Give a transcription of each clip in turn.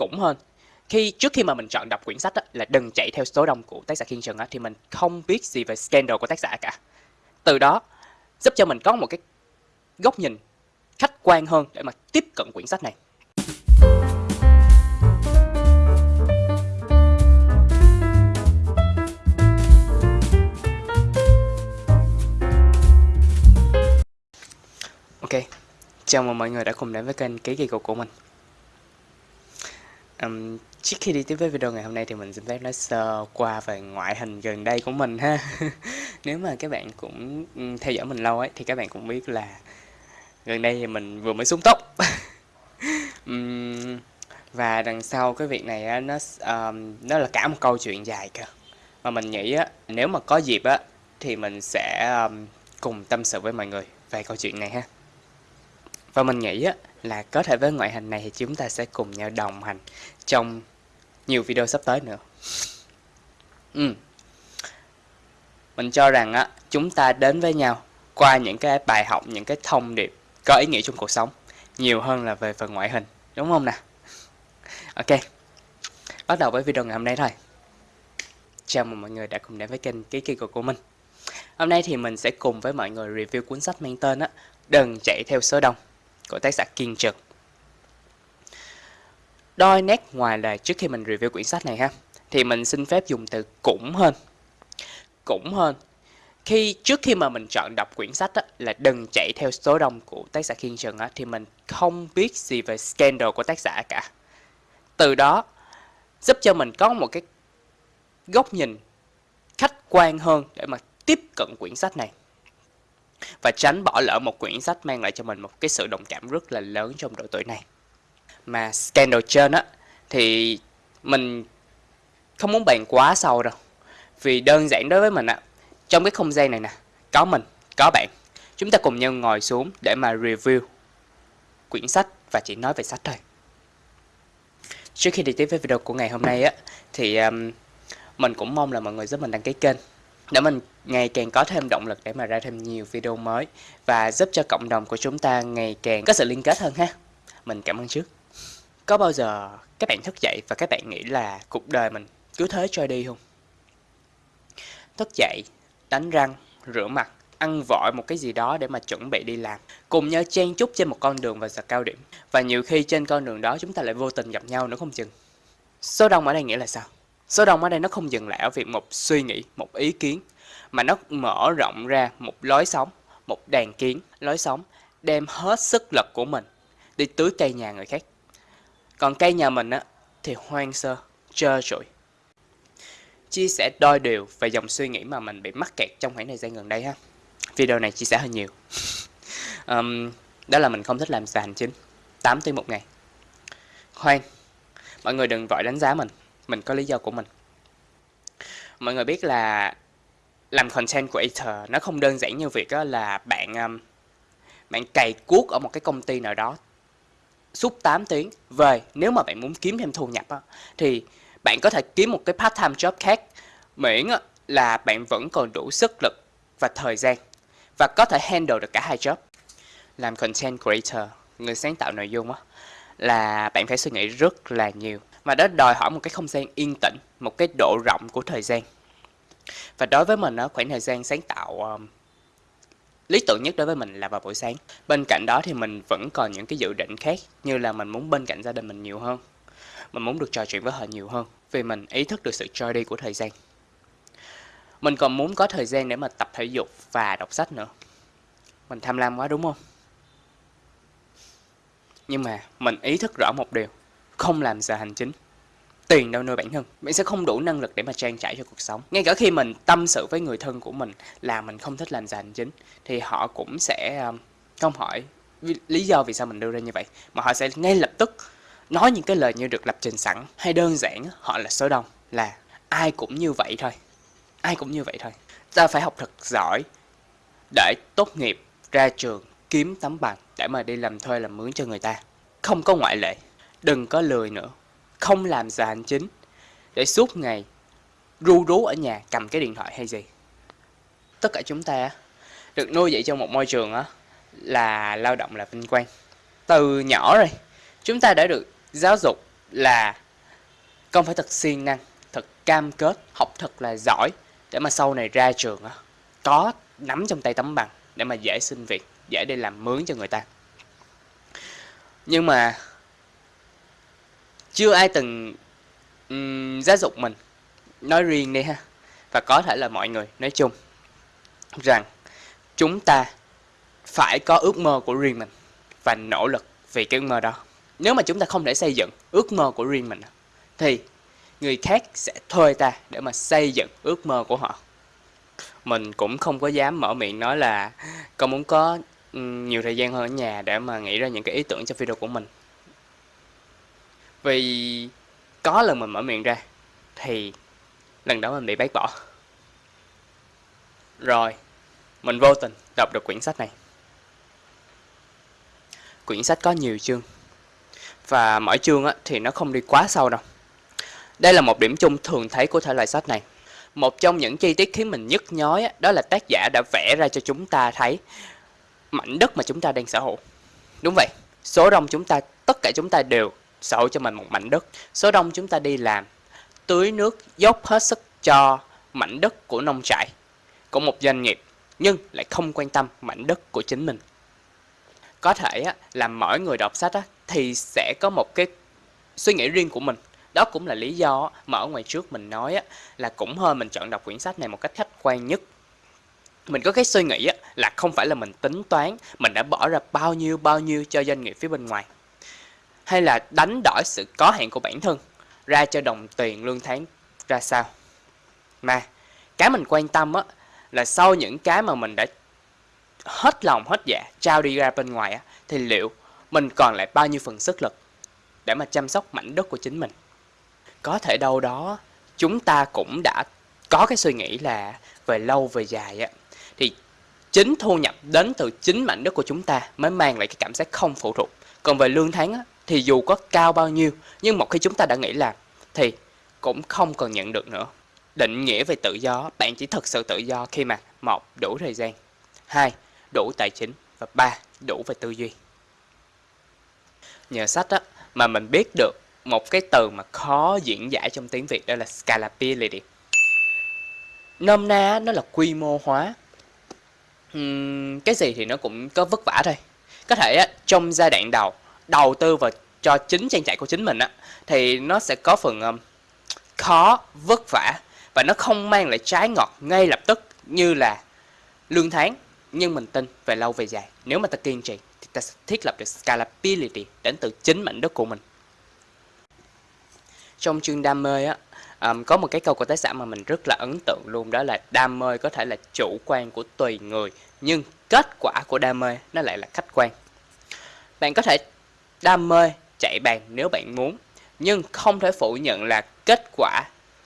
cũng hơn. Khi trước khi mà mình chọn đọc quyển sách á, là đừng chạy theo số đông của tác giả Kiên Trần á, thì mình không biết gì về scandal của tác giả cả. Từ đó giúp cho mình có một cái góc nhìn khách quan hơn để mà tiếp cận quyển sách này. Ok, chào mừng mọi người đã cùng đến với kênh Ký Kỳ Cục của mình um, Trước khi đi tiếp với video ngày hôm nay thì mình xin phép nói sơ qua về ngoại hình gần đây của mình ha. Nếu mà các bạn cũng theo dõi mình lâu ấy thì các bạn cũng biết là Gần đây thì mình vừa mới xuống tóc. Um, Và đằng sau cái việc này á, nó um, nó là cả một câu chuyện dài cơ. Mà mình nghĩ á, nếu mà có dịp á thì mình sẽ um, cùng tâm sự với mọi người về câu chuyện này ha. Và mình nghĩ á, là có thể với ngoại hình này thì chúng ta sẽ cùng nhau đồng hành trong nhiều video sắp tới nữa. Ừ. Mình cho rằng á, chúng ta đến với nhau qua những cái bài học, những cái thông điệp có ý nghĩa trong cuộc sống nhiều hơn là về phần ngoại hình, đúng không nè? Ok, bắt đầu với video ngày hôm nay thôi. Chào mừng mọi người đã cùng đến với kênh Ký Kỳ của mình. Hôm nay thì mình sẽ cùng với mọi người review cuốn sách mang tên á Đừng chạy theo số đông của tác giả Kiên Trực. Đôi nét ngoài lời trước khi mình review quyển sách này ha, thì mình xin phép dùng từ cũng hơn. Cũng hơn. Khi trước khi mà mình chọn đọc quyển sách á, là đừng chạy theo số đông của tác giả Kiên Trần á, thì mình không biết gì về scandal của tác giả cả. Từ đó giúp cho mình có một cái góc nhìn khách quan hơn để mà tiếp cận quyển sách này và tránh bỏ lỡ một quyển sách mang lại cho mình một cái sự đồng cảm rất là lớn trong độ tuổi này. Mà scandal trên á thì mình không muốn bàn quá sâu đâu. Vì đơn giản đối với mình á, trong cái không gian này nè, có mình, có bạn. Chúng ta cùng nhau ngồi xuống để mà review quyển sách và chỉ nói về sách thôi. Trước khi đi tiếp với video của ngày hôm nay á thì um, mình cũng mong là mọi người giúp mình đăng ký kênh để mình ngày càng có thêm động lực để mà ra thêm nhiều video mới và giúp cho cộng đồng của chúng ta ngày càng có sự liên kết hơn ha. Mình cảm ơn trước. Có bao giờ các bạn thức dậy và các bạn nghĩ là cuộc đời mình cứ thế trôi đi không? Thức dậy, đánh răng, rửa mặt, ăn vội một cái gì đó để mà chuẩn bị đi làm. Cùng nhau chen chúc trên một con đường vào giờ cao điểm. Và nhiều khi trên con đường đó chúng ta lại vô tình gặp nhau nữa không chừng. Số đông ở đây nghĩa là sao? Số đông ở đây nó không dừng lại ở việc một suy nghĩ, một ý kiến, mà nó mở rộng ra một lối sống, một đàn kiến, lối sống, đem hết sức lực của mình đi tưới cây nhà người khác. Còn cây nhà mình á, thì hoang sơ, trơ trụi. Chia sẻ đôi điều về dòng suy nghĩ mà mình bị mắc kẹt trong khoảng thời gian gần đây ha. Video này chia sẻ hơi nhiều. um, đó là mình không thích làm giờ hành chính 8 tiếng một ngày. Khoan, mọi người đừng vội đánh giá mình mình có lý do của mình. Mọi người biết là làm content creator nó không đơn giản như việc đó là bạn um, bạn cày cuốc ở một cái công ty nào đó suốt 8 tiếng. Về nếu mà bạn muốn kiếm thêm thu nhập á, thì bạn có thể kiếm một cái part time job khác miễn là bạn vẫn còn đủ sức lực và thời gian và có thể handle được cả hai job. Làm content creator người sáng tạo nội dung á là bạn phải suy nghĩ rất là nhiều mà đó đòi hỏi một cái không gian yên tĩnh một cái độ rộng của thời gian. Và đối với mình khoảng thời gian sáng tạo um, lý tưởng nhất đối với mình là vào buổi sáng. Bên cạnh đó thì mình vẫn còn những cái dự định khác như là mình muốn bên cạnh gia đình mình nhiều hơn mình muốn được trò chuyện với họ nhiều hơn vì mình ý thức được sự trôi đi của thời gian. Mình còn muốn có thời gian để mà tập thể dục và đọc sách nữa. Mình tham lam quá đúng không? Nhưng mà mình ý thức rõ một điều không làm giờ hành chính. Tiền đâu nuôi bản thân. Bạn sẽ không đủ năng lực để mà trang trải cho cuộc sống. Ngay cả khi mình tâm sự với người thân của mình là mình không thích làm giờ hành chính, thì họ cũng sẽ à, không hỏi lý do vì sao mình đưa ra như vậy, mà họ sẽ ngay lập tức nói những cái lời như được lập trình sẵn hay đơn giản họ là số đông, là ai cũng như vậy thôi. Ai cũng như vậy thôi. Ta phải học thật giỏi để tốt nghiệp ra trường kiếm tấm bằng để mà đi làm thuê làm mướn cho người ta. Không có ngoại lệ đừng có lười nữa. Không làm giờ hành chính. Để suốt ngày ru rú ở nhà cầm cái điện thoại hay gì. Tất cả chúng ta được nuôi dạy trong một môi trường á là lao động là vinh quang. Từ nhỏ rồi chúng ta đã được giáo dục là con phải thật siêng năng, thật cam kết, học thật là giỏi để mà sau này ra trường á có nắm trong tay tấm bằng để mà dễ xin việc, dễ đi làm mướn cho người ta. Nhưng mà chưa ai từng um, giáo dục mình. Nói riêng đi ha. Và có thể là mọi người nói chung rằng chúng ta phải có ước mơ của riêng mình và nỗ lực vì cái ước mơ đó. Nếu mà chúng ta không thể xây dựng ước mơ của riêng mình thì người khác sẽ thuê ta để mà xây dựng ước mơ của họ. Mình cũng không có dám mở miệng nói là con muốn có nhiều thời gian hơn ở nhà để mà nghĩ ra những cái ý tưởng cho video của mình vì có lần mình mở miệng ra thì lần đó mình bị bác bỏ. Rồi mình vô tình đọc được quyển sách này. Quyển sách có nhiều chương và mỗi chương á, thì nó không đi quá sâu đâu. Đây là một điểm chung thường thấy của thể loại sách này. Một trong những chi tiết khiến mình nhức nhói á, đó là tác giả đã vẽ ra cho chúng ta thấy mảnh đất mà chúng ta đang sở hữu. Đúng vậy số đông chúng ta tất cả chúng ta đều sở cho mình một mảnh đất. Số đông chúng ta đi làm tưới nước dốc hết sức cho mảnh đất của nông trại của một doanh nghiệp nhưng lại không quan tâm mảnh đất của chính mình. Có thể là mỗi người đọc sách á, thì sẽ có một cái suy nghĩ riêng của mình. Đó cũng là lý do mà ở ngoài trước mình nói là cũng hơn mình chọn đọc quyển sách này một cách khách quan nhất. Mình có cái suy nghĩ là không phải là mình tính toán mình đã bỏ ra bao nhiêu bao nhiêu cho doanh nghiệp phía bên ngoài hay là đánh đổi sự có hạn của bản thân ra cho đồng tiền lương tháng ra sao? Mà cái mình quan tâm á là sau những cái mà mình đã hết lòng hết dạ trao đi ra bên ngoài á thì liệu mình còn lại bao nhiêu phần sức lực để mà chăm sóc mảnh đất của chính mình? Có thể đâu đó chúng ta cũng đã có cái suy nghĩ là về lâu về dài á thì chính thu nhập đến từ chính mảnh đất của chúng ta mới mang lại cái cảm giác không phụ thuộc. Còn về lương tháng á, thì dù có cao bao nhiêu nhưng một khi chúng ta đã nghĩ làm thì cũng không còn nhận được nữa. Định nghĩa về tự do bạn chỉ thực sự tự do khi mà một đủ thời gian. Hai đủ tài chính. Và ba đủ về tư duy. Nhờ sách đó mà mình biết được một cái từ mà khó diễn giải trong tiếng Việt đó là scalability. Nôm na nó là quy mô hóa. Uhm, cái gì thì nó cũng có vất vả thôi. Có thể á, trong giai đoạn đầu đầu tư vào cho chính trang trại của chính mình á thì nó sẽ có phần um, khó vất vả và nó không mang lại trái ngọt ngay lập tức như là lương tháng. Nhưng mình tin về lâu về dài nếu mà ta kiên trì thì ta sẽ thiết lập được scalability đến từ chính mảnh đất của mình. Trong chương đam mê á um, có một cái câu của tác giả mà mình rất là ấn tượng luôn đó là đam mê có thể là chủ quan của tùy người nhưng kết quả của đam mê nó lại là khách quan. Bạn có thể đam mê chạy bàn nếu bạn muốn nhưng không thể phủ nhận là kết quả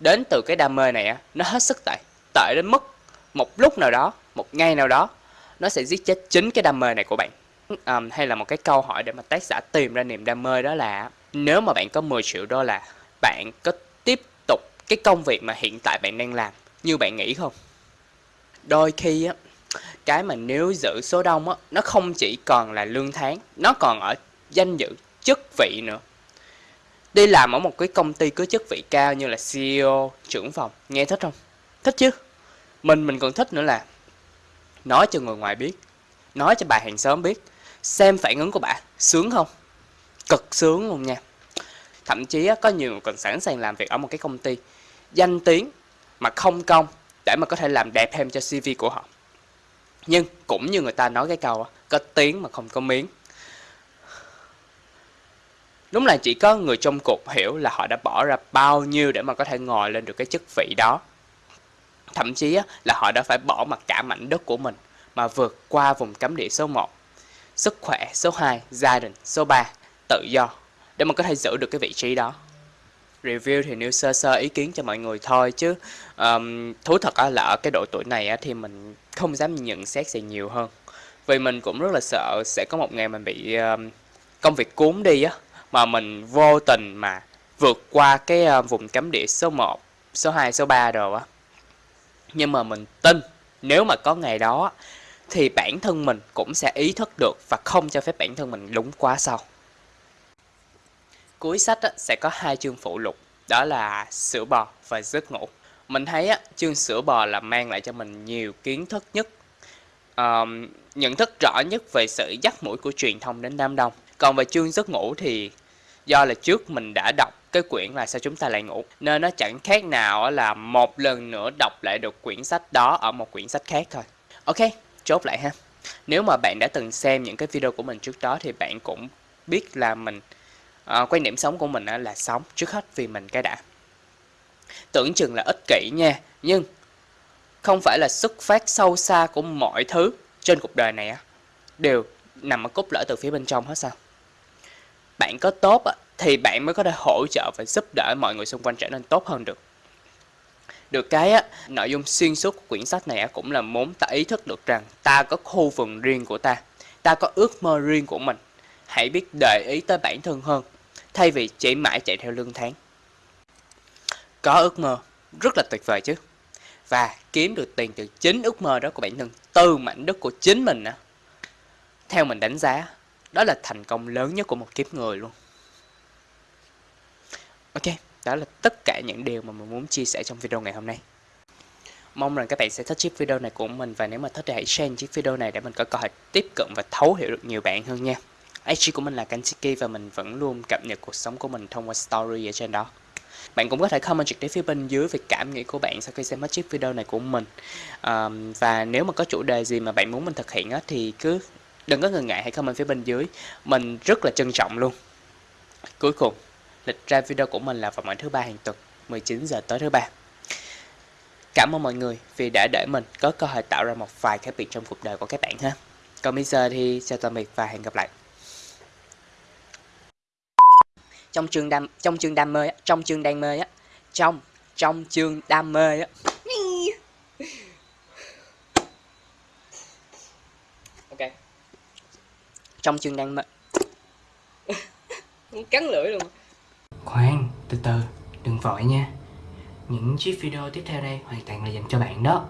đến từ cái đam mê này á nó hết sức tệ tệ đến mức một lúc nào đó một ngày nào đó nó sẽ giết chết chính cái đam mê này của bạn. Um, hay là một cái câu hỏi để mà tác giả tìm ra niềm đam mê đó là nếu mà bạn có 10 triệu đô la bạn có tiếp tục cái công việc mà hiện tại bạn đang làm như bạn nghĩ không? Đôi khi á cái mà nếu giữ số đông á nó không chỉ còn là lương tháng nó còn ở danh dự, chức vị nữa. Đi làm ở một cái công ty có chức vị cao như là CEO trưởng phòng, nghe thích không? Thích chứ? Mình mình còn thích nữa là nói cho người ngoài biết, nói cho bà hàng xóm biết, xem phản ứng của bà, sướng không? Cực sướng luôn nha. Thậm chí có nhiều người còn sẵn sàng làm việc ở một cái công ty danh tiếng mà không công để mà có thể làm đẹp thêm cho CV của họ. Nhưng cũng như người ta nói cái câu có tiếng mà không có miếng đúng là chỉ có người trong cuộc hiểu là họ đã bỏ ra bao nhiêu để mà có thể ngồi lên được cái chức vị đó. Thậm chí là họ đã phải bỏ mặt cả mảnh đất của mình mà vượt qua vùng cấm địa số 1 sức khỏe số 2 gia đình số 3 tự do để mà có thể giữ được cái vị trí đó. Review thì nêu sơ sơ ý kiến cho mọi người thôi chứ um, thú thật là ở cái độ tuổi này thì mình không dám nhận xét gì nhiều hơn. Vì mình cũng rất là sợ sẽ có một ngày mình bị um, công việc cuốn đi á mà mình vô tình mà vượt qua cái uh, vùng cấm địa số 1, số 2, số 3 rồi á. Nhưng mà mình tin nếu mà có ngày đó thì bản thân mình cũng sẽ ý thức được và không cho phép bản thân mình lúng quá sâu. Cuối sách á, sẽ có hai chương phụ lục, đó là sữa bò và giấc ngủ. Mình thấy á, chương sữa bò là mang lại cho mình nhiều kiến thức nhất, um, nhận thức rõ nhất về sự dắt mũi của truyền thông đến đám đông. Còn về chương giấc ngủ thì do là trước mình đã đọc cái quyển là sao chúng ta lại ngủ nên nó chẳng khác nào là một lần nữa đọc lại được quyển sách đó ở một quyển sách khác thôi. Ok chốt lại ha. Nếu mà bạn đã từng xem những cái video của mình trước đó thì bạn cũng biết là mình uh, quan điểm sống của mình là sống trước hết vì mình cái đã. Tưởng chừng là ích kỷ nha nhưng không phải là xuất phát sâu xa của mọi thứ trên cuộc đời này á đều nằm ở cốt lõi từ phía bên trong hết sao? Bạn có tốt thì bạn mới có thể hỗ trợ và giúp đỡ mọi người xung quanh trở nên tốt hơn được. Được cái á, nội dung xuyên suốt của quyển sách này cũng là muốn ta ý thức được rằng ta có khu vườn riêng của ta ta có ước mơ riêng của mình. Hãy biết để ý tới bản thân hơn thay vì chỉ mãi chạy theo lương tháng. Có ước mơ rất là tuyệt vời chứ. Và kiếm được tiền từ chính ước mơ đó của bản thân từ mảnh đất của chính mình á. Theo mình đánh giá đó là thành công lớn nhất của một kiếp người luôn. Ok đó là tất cả những điều mà mình muốn chia sẻ trong video ngày hôm nay. Mong rằng các bạn sẽ thích chiếc video này của mình và nếu mà thích thì hãy share chiếc video này để mình có cơ hội tiếp cận và thấu hiểu được nhiều bạn hơn nha. IG của mình là Kanchiki và mình vẫn luôn cập nhật cuộc sống của mình thông qua story ở trên đó. Bạn cũng có thể comment trực tiếp phía bên dưới về cảm nghĩ của bạn sau khi xem hết chiếc video này của mình. Um, và nếu mà có chủ đề gì mà bạn muốn mình thực hiện á, thì cứ đừng có ngần ngại hãy comment phía bên dưới. Mình rất là trân trọng luôn. Cuối cùng, lịch ra video của mình là vào mỗi thứ ba hàng tuần 19 giờ tối thứ ba. Cảm ơn mọi người vì đã để mình có cơ hội tạo ra một vài khác biệt trong cuộc đời của các bạn ha. Còn bây giờ thì chào tạm biệt và hẹn gặp lại. Trong chương đam, trong chương đam mê trong chương đam mê á, trong trong chương đam mê á ok trong chương đam mê. Cắn lưỡi luôn. Khoan từ từ đừng vội nha. Những chiếc video tiếp theo đây hoàn toàn là dành cho bạn đó